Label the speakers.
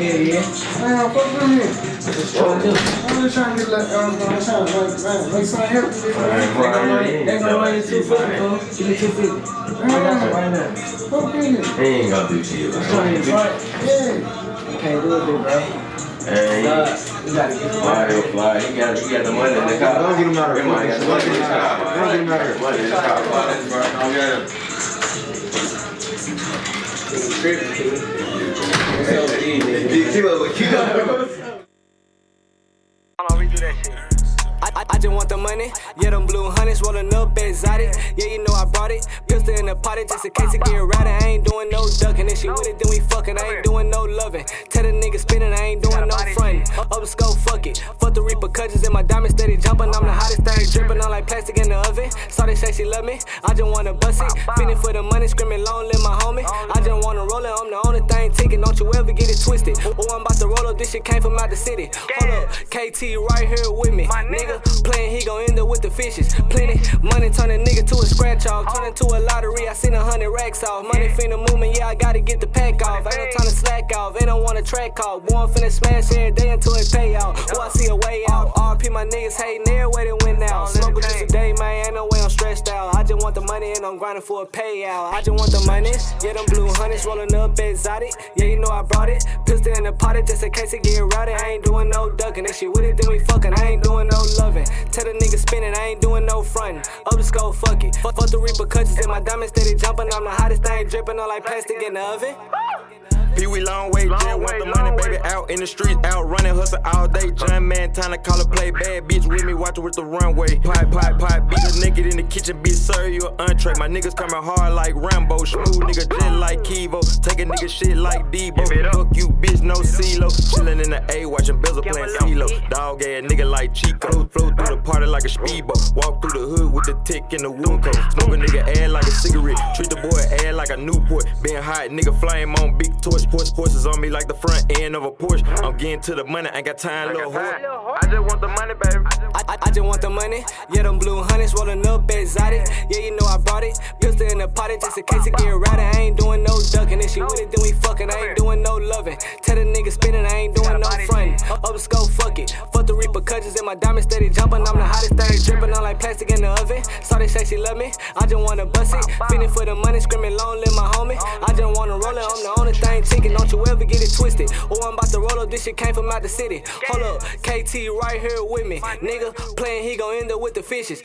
Speaker 1: yeah. Man, fuck with me. Just trying to, I'm just trying to get like, um, I'm trying to like, man, make something happen. Man,
Speaker 2: yeah.
Speaker 1: They're gonna run you 250, fool. Give me 250. I got you right now. Fuck.
Speaker 2: He ain't gonna do.
Speaker 1: I'm to fight. Yeah. You can't do it, bro.
Speaker 2: And he,
Speaker 1: you gotta
Speaker 2: fly, fly. He got, got the money in the car.
Speaker 3: Don't get him out of here. Don't get him out of here.
Speaker 2: Money in the car. Fly this, bro. You?
Speaker 4: I, just want the money, yeah, them blue hunnids rolling up exotic. Yeah, you know I brought it. Pistol in the potty just in case it get rowdy. I ain't doing no ducking. If she with it, then we fucking. I ain't doing no loving. Tell the nigga spinning, I ain't doing no fronting. Up, scope, fuck it. Fuck the repercussions in my diamond steady jumping. I'm the hottest thing, dripping on like plastic in the oven. Saw they say she love me, I just wanna bust it. Feeling for the money, screaming long live my homie. I just wanna roll it, I'm the only thing ticking. Don't you ever get it twisted. Oh, I'm about to roll up, this shit came from out the city. Hold up, KT right here with me. Nigga playing, he gon' fishes. Plenty money, turn a nigga to a scratch off. Turn into a lottery, I seen a hundred racks off. Money finna movement, yeah, I gotta get the pack off. Ain't no time to slack off, ain't no want a track off. Boy, finna smash every day until it pay out. Oh, I see a way out. RP my niggas hating every way they went out. Smoke just a day, man, ain't no way I'm stressed out. I want the money and I'm grinding for a payout. I just want the money, yeah, them blue hunnids rolling up exotic. Yeah, you know I brought it. Pistol in the potty just in case it get rowdy. I ain't doing no ducking. That shit with it, then we fucking. I ain't doing no loving. Tell the nigga spinning, I ain't doing no frontin'. Up the scope, fuck it. Fuck, fuck the repercussions in my diamond steady jumping. I'm the hottest thing dripping on like plastic in the oven.
Speaker 5: Peewee Longway, just want the money, baby. Out in the streets, out running, hustle all day. John man, time to call a play. Bad bitch with me, watch with the runway. Pipe, pipe, pipe, beat a nigga in the kitchen, bitch, serve you an entree. My niggas coming hard like Rambo, smooth nigga just like Kivo. Take a nigga shit like Debo. Fuck you, bitch, no CeeLo. Chillin' in the A, watching Bezel playing CeeLo. Dog ass nigga like Chico. Flow through the like a speedboat. Walk through the hood with the tick in the wound coat. Smoke a nigga ass like a cigarette. Treat the boy ass like a Newport. Being hot, nigga flame on big torch. Porch horses on me like the front end of a Porsche. I'm getting to the money, ain't got time, little whore. I just want the money, baby.
Speaker 4: I, I, I just want the money, yeah, them blue hunnids rolling up exotic. Yeah, you know I brought it. Pistol in the potty just in case it get rowdy. I ain't doing no ducking. If she with it, then we fucking. I ain't doing no loving. Tell the nigga spinning, I ain't doing my diamond steady jumping. I'm the hottest thing dripping on like plastic in the oven. Saw they say she love me, I just wanna bust it. Feeling for the money, screaming long live my homie. I just wanna roll it, I'm the only thing ticking. Don't you ever get it twisted. Oh, I'm about to roll up, this shit came from out the city. Hold up, KT right here with me. Nigga playing, he gon' end up with the fishes.